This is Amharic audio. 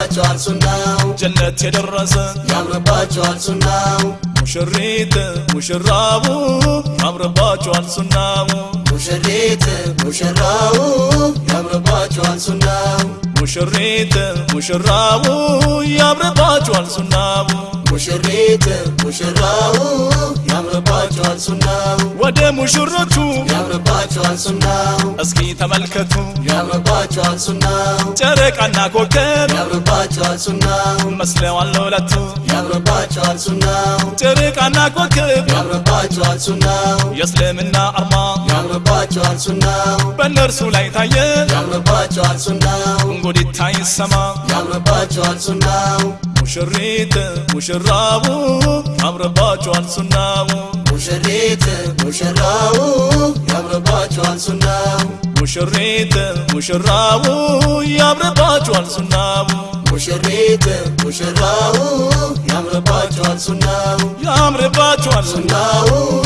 ያምርባቸዋል ሱናው ጀነት የደረሰ ያምርባቸዋል ሱናው ሙሽሪት ሙሽራቡ ያምርባቸዋል ሱናው ሙሽሪት ሙሽራው ያምርባቸዋል ሱናው ሙሽሪት ሙሽራቡ ያምርባቸዋል ሱናው ሙሽሪት ሙሽራው ያምርባቸዋል ሱናው ወደ ሙሽሮቹ ሱናው እስኪ ተመልከቱ። ያምርባቸዋል ሱናው ጨረቃና ኮከብ ያምርባቸዋል ሱናው መስለዋል ለሁለቱ ያምርባቸዋል ሱናው ጨረቃና ኮከብ ያምርባቸዋል ሱናው የእስልምና አርማ ያምርባቸዋል ሱናው በእነርሱ ላይ ታየ። ያምርባቸዋል ሱናው እንጉዲታ ይሰማ። ያምርባቸዋል ሱናው ሙሽሪት ሙሽራቡ ያምርባቸዋል ሱናው ሙሽሪት ሙሽራው ያምርባቸዋል ሱናው ሙሽሪት ሙሽራቡ ያምርባቸዋል ሱናው ሙሽሪት ሙሽራው ያምርባቸዋል ሱናው ያምርባቸዋል ሱናው ያምር